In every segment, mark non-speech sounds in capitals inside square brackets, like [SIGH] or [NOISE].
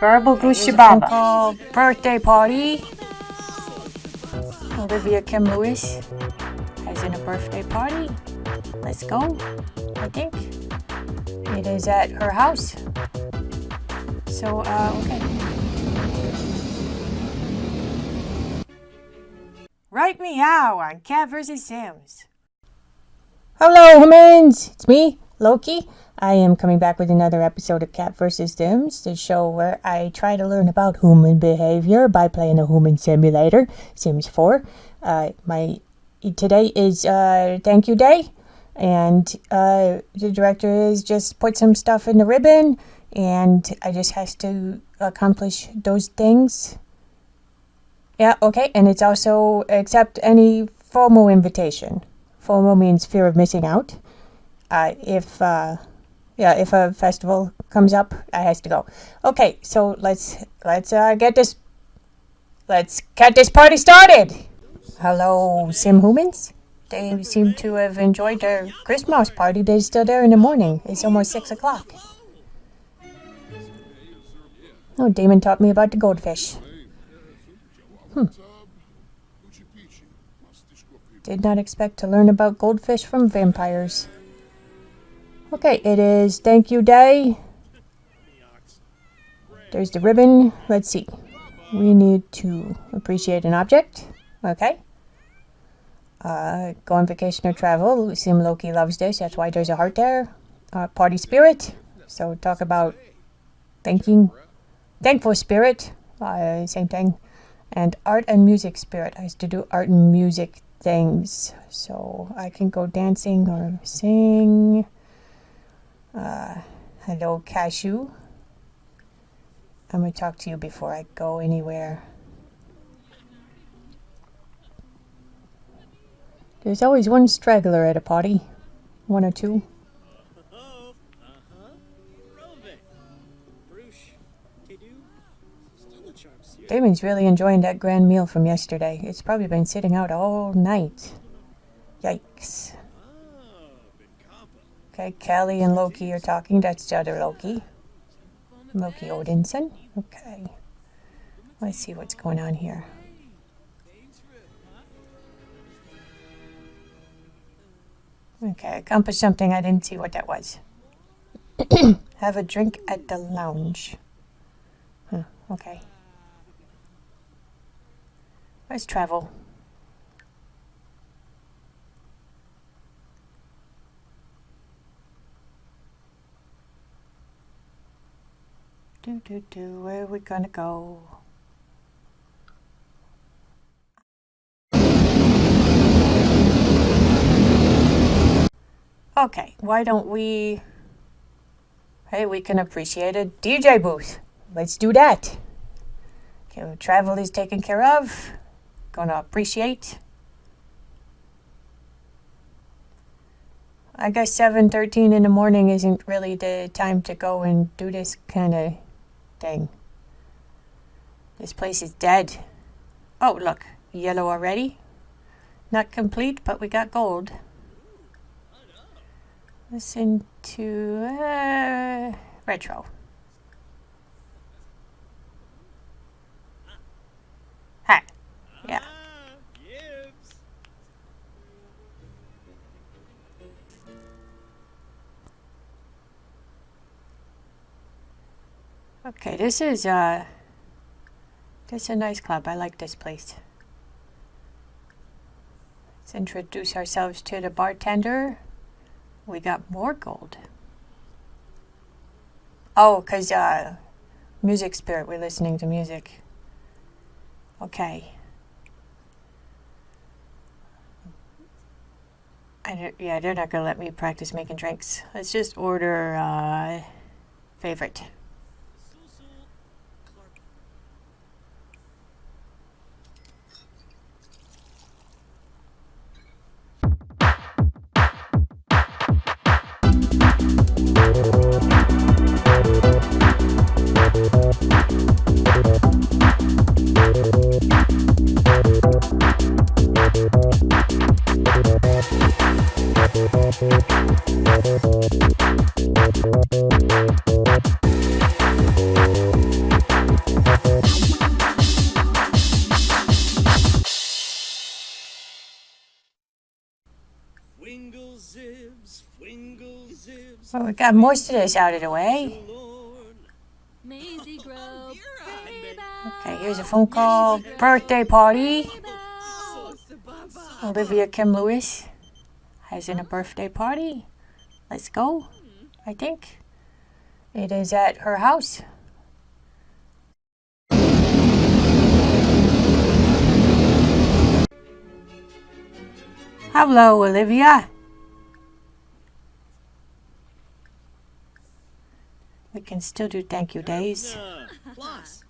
Garble Gushababa. Birthday party. Olivia Kim Lewis has in a birthday party. Let's go, I think. It is at her house. So, uh, okay. Right meow on Cat vs. Sims. Hello, humans! It's me, Loki. I am coming back with another episode of Cat vs. Sims, the show where I try to learn about human behavior by playing a human simulator, Sims 4. Uh, my today is uh, thank you day, and uh, the director is just put some stuff in the ribbon, and I just has to accomplish those things. Yeah, okay, and it's also accept any FOMO invitation. FOMO means fear of missing out. Uh, if uh, yeah, if a festival comes up, I has to go. Okay, so let's let's uh, get this let's get this party started. Hello, sim humans. They seem to have enjoyed their Christmas party. They're still there in the morning. It's almost six o'clock. Oh, Damon taught me about the goldfish. Hmm. Did not expect to learn about goldfish from vampires. Okay, it is thank you day. There's the ribbon. Let's see. We need to appreciate an object. Okay. Uh, go on vacation or travel. Sim Loki loves this. That's why there's a heart there. Uh, party spirit. So talk about thanking, thankful spirit. Uh, same thing. And art and music spirit. I used to do art and music things. So I can go dancing or sing. Uh, hello, Cashew. I'm going to talk to you before I go anywhere. There's always one straggler at a party. One or two. Damon's really enjoying that grand meal from yesterday. It's probably been sitting out all night. Yikes. Okay, Kelly and Loki are talking. That's the other Loki. Loki Odinson. Okay. Let's see what's going on here. Okay, accomplished something. I didn't see what that was. [COUGHS] Have a drink at the lounge. Huh, okay. Let's travel. Do do do, where are we gonna go? Okay, why don't we... Hey, we can appreciate a DJ booth. Let's do that. Okay, travel is taken care of gonna appreciate. I guess 7.13 in the morning isn't really the time to go and do this kind of thing. This place is dead. Oh, look, yellow already. Not complete, but we got gold. Listen to uh, retro. Okay, this is uh this is a nice club. I like this place. Let's introduce ourselves to the bartender. We got more gold. Oh, because uh, music spirit, we're listening to music. Okay. I yeah, they're not going to let me practice making drinks. Let's just order uh, favorite. We got most of this out of the way. Maisie Grove. Okay, here's a phone call. Birthday party. Olivia Kim Lewis has in a birthday party. Let's go. I think it is at her house. Hello, Olivia. We can still do thank you days. [LAUGHS] Plus.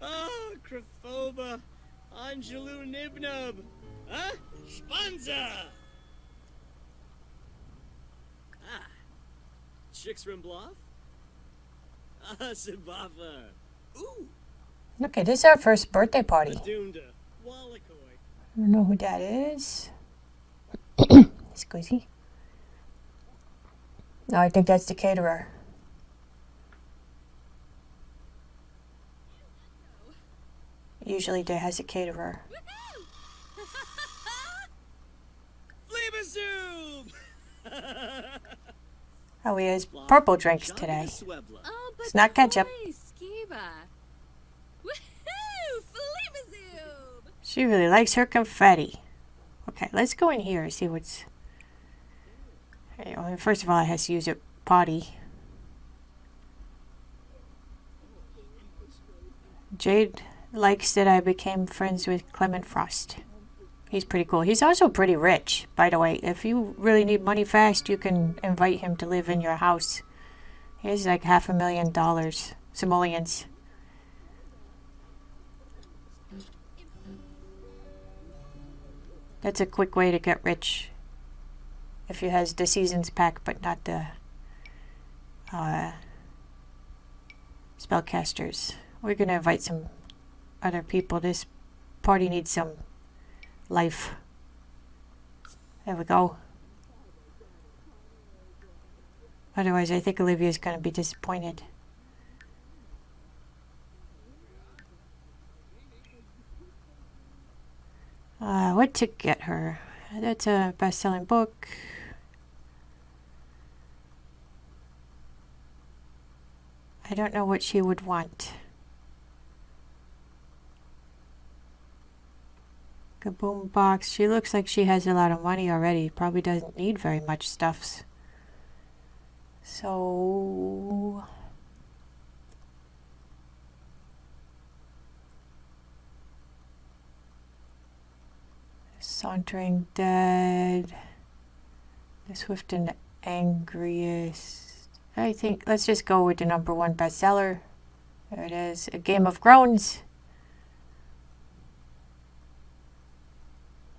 Oh, Craphoba. Angelou Nibnub. Huh? Spanza. Ah. Chicks Rimbloff. Ah, Sibafa. Ooh. Okay, this is our first birthday party. Adunda. I don't know who that is. [COUGHS] Squeezy. No, I think that's the caterer. Usually there has a caterer. [LAUGHS] Fleabazoom! [LAUGHS] Oh, he has purple drinks today. Oh, It's not ketchup. boy, Skiba. [LAUGHS] Woohoo! Fleabazoo! She really likes her confetti. Okay, let's go in here and see what's... First of all, I have to use a potty. Jade likes that I became friends with Clement Frost. He's pretty cool. He's also pretty rich, by the way. If you really need money fast, you can invite him to live in your house. He has like half a million dollars, simoleons. That's a quick way to get rich. If you has the seasons pack, but not the uh, spellcasters. We're gonna invite some other people. This party needs some life. There we go. Otherwise, I think Olivia's gonna be disappointed. Uh, what to get her? That's a best-selling book. I don't know what she would want. Kaboom box. She looks like she has a lot of money already. Probably doesn't need very much stuffs. So Sauntering Dead. The Swift and Angriest. I think let's just go with the number one bestseller. There it is. A Game of Groans.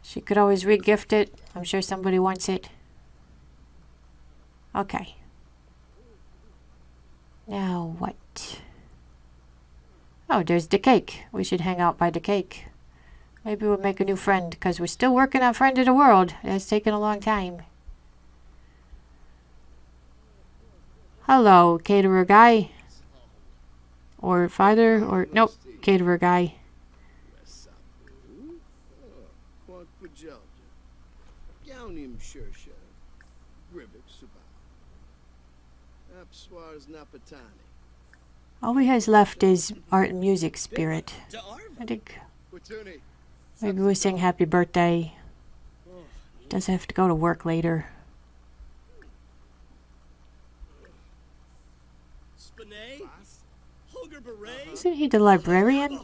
She could always regift it. I'm sure somebody wants it. Okay. Now what? Oh, there's the cake. We should hang out by the cake. Maybe we'll make a new friend, because we're still working on Friend of the World. It's taken a long time. Hello, caterer guy. Or father, or nope, caterer guy. All he has left is art and music spirit. I think. Maybe we sing happy birthday. Doesn't have to go to work later. Isn't he the librarian?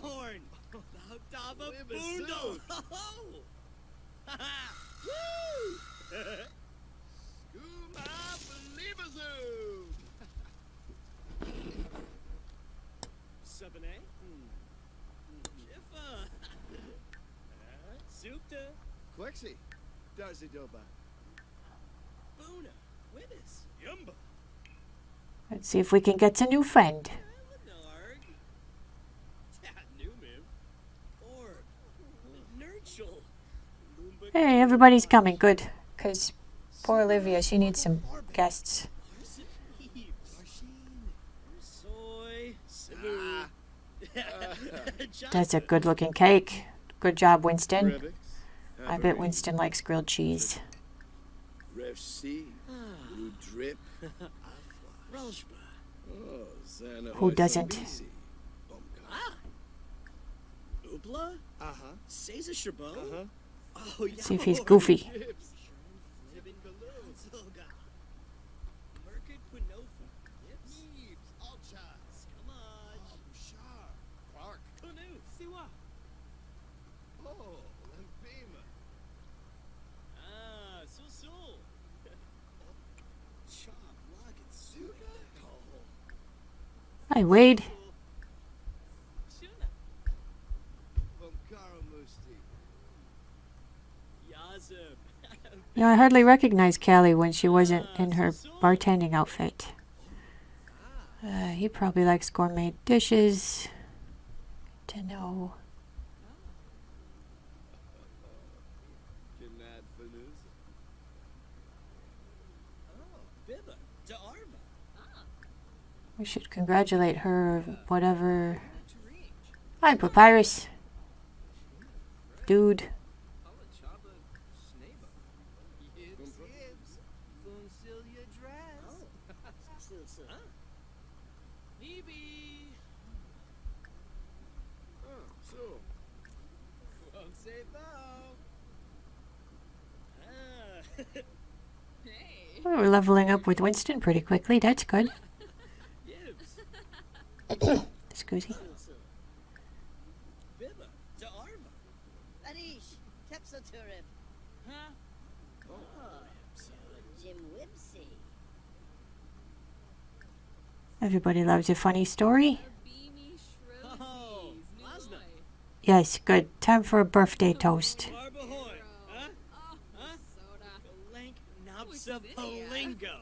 Zupta. Quexi. Darcy Doba. Buna. Witness. Yumba. Let's see if we can get a new friend. Narg. Numim. Orb. Nurchel. Lumba. Hey, everybody's coming. Good. Because poor Olivia, she needs some guests. Soy. Sibu. Ah. [LAUGHS] That's a good looking cake. Good job, Winston. I bet Winston likes grilled cheese. Ref C. Blue drip. Ralshba. Oh, Zana Who doesn't? Ah. Uh-huh. Oh. See if he's goofy. Hi, Wade. Shuna. Vomkaro Musti. Yazib. You know, I hardly recognized Callie when she wasn't in her bartending outfit. Uh, he probably likes gourmet dishes. To know. We should congratulate her, whatever. Hi, Papyrus. Dude. Chaba. Snaba. Yibs. Yibs. Funcilia Dress. Oh. Huh? Hebe. So. Won't say bow. Hey. We're leveling up with Winston pretty quickly. That's good. Yibs. Excuse me. Bibba. To Arva. Arish, Tepsoturib, Huh? Oh. Jim Wibsey. Everybody loves a funny story. Beamy Oh, Shrosies. Lasna. Yes, good. Time for a birthday toast. Barbahoy. Huh? Huh? soda. Galank Who's Napsa this? Polingo.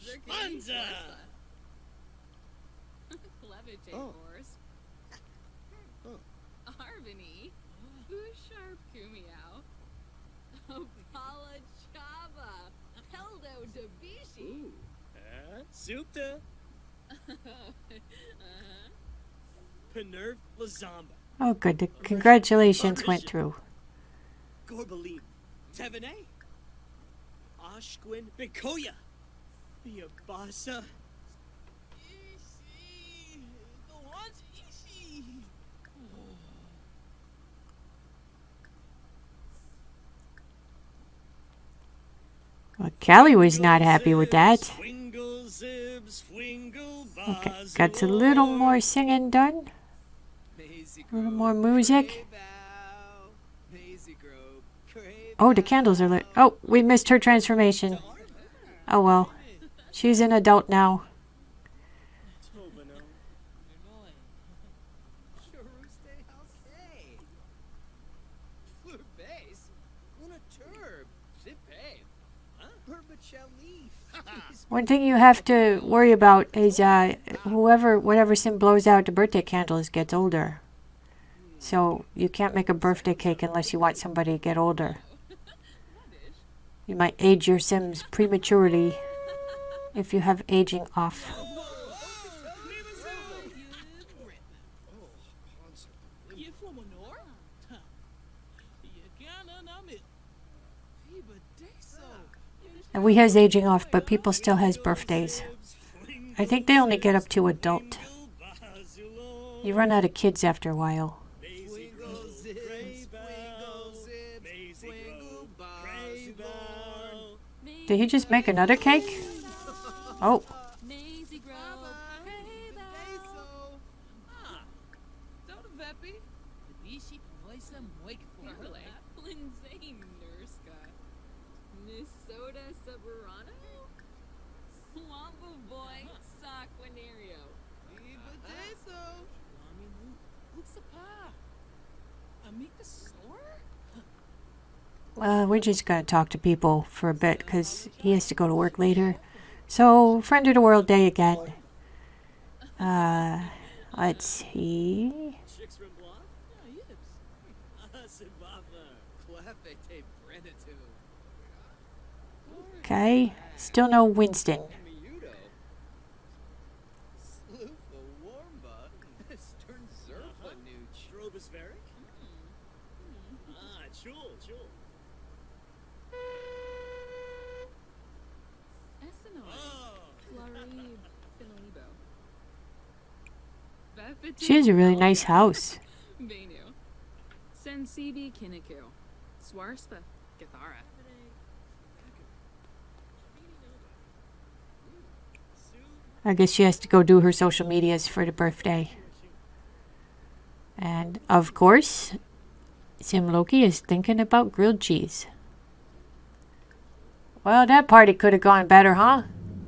Spanza. Levitate Oh. horse. Oh. [LAUGHS] Arvini. Busharp Kumiao. Opala Chaba. Peldo Dabishi. Ooh. Huh? Supta. [LAUGHS] Panerv Lazamba. Oh, good. The congratulations went through. Gorbalim. Tevene. Ashquin Bikoya. Biabasa. Well, Callie was not happy with that. Okay, got a little more singing done. A little more music. Oh, the candles are lit. Oh, we missed her transformation. Oh well. She's an adult now. One thing you have to worry about is uh, whoever, whatever sim blows out the birthday candles gets older. So you can't make a birthday cake unless you want somebody to get older. You might age your sims prematurely if you have aging off. And we has aging off, but people still has birthdays. I think they only get up to adult. You run out of kids after a while. Did he just make another cake? Oh, Wamba Boy Saquinario. uh, we're just gonna talk to people for a bit because he has to go to work later. So, friend of the world day again. Uh, let's see. Chicks from Bluff? Sibaba. Clefete Brenatu. Okay, still no Winston. Mm. Mm. Ah, [LAUGHS] She has a really nice house. I guess she has to go do her social medias for the birthday. And of course, Sim Loki is thinking about grilled cheese. Well, that party could have gone better, huh?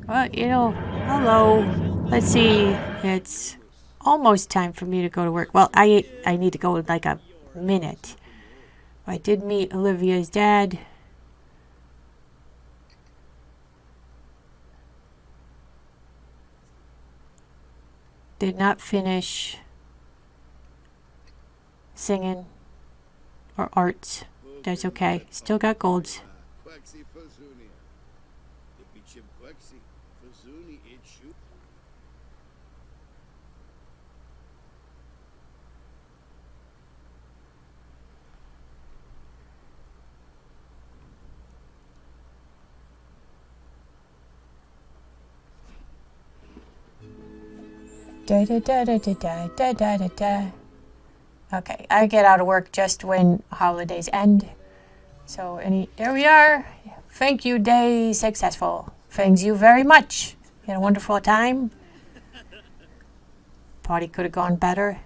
Well, you know, hello. Let's see. It's almost time for me to go to work. Well, I I need to go in like a minute. I did meet Olivia's dad. Did not finish singing or arts. That's okay. Still got golds. Da da da da da da da da da. Okay, I get out of work just when holidays end. So any there we are. Thank you day successful. Thanks you very much. You had a wonderful time. Party could have gone better.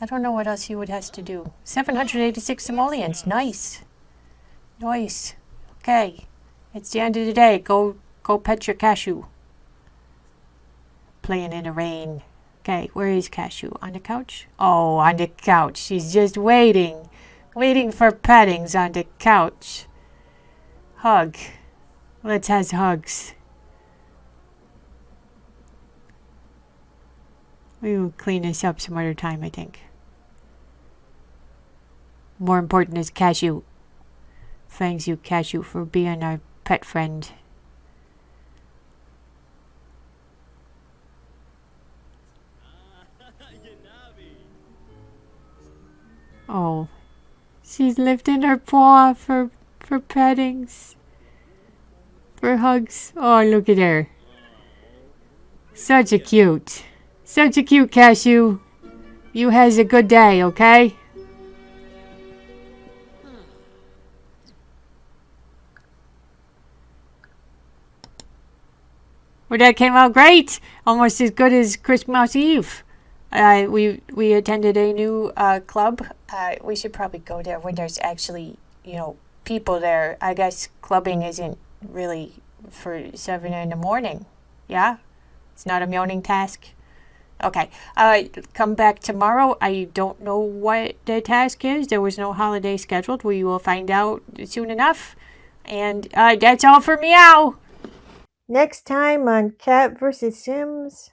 I don't know what else you would have to do. 786 simoleons. Nice. Nice. Okay. It's the end of the day. Go go pet your cashew playing in the rain. Okay, where is Cashew? On the couch? Oh, on the couch. She's just waiting. Waiting for pettings on the couch. Hug. Let's have hugs. We will clean this up some other time, I think. More important is Cashew. Thanks you, Cashew, for being our pet friend. Oh, she's lifting her paw for for pettings, for hugs. Oh, look at her. Such a cute, such a cute cashew. You has a good day, okay? Well, that came out great. Almost as good as Christmas Eve. Uh, we we attended a new uh, club. Uh, we should probably go there when there's actually you know people there. I guess clubbing isn't really for seven in the morning. Yeah, it's not a morning task. Okay, uh, come back tomorrow. I don't know what the task is. There was no holiday scheduled. We will find out soon enough. And uh, that's all for meow. Next time on Cat vs. Sims.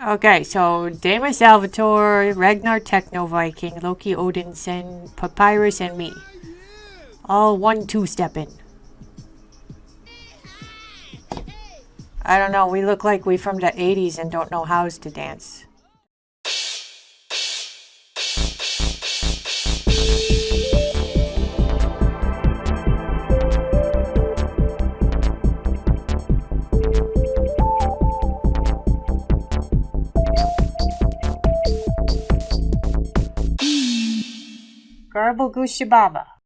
Okay, so Damon Salvatore, Ragnar Techno Viking, Loki Odinson, Papyrus, and me. All one two stepping. I don't know, we look like we from the 80s and don't know hows to dance. Venerable Gushibaba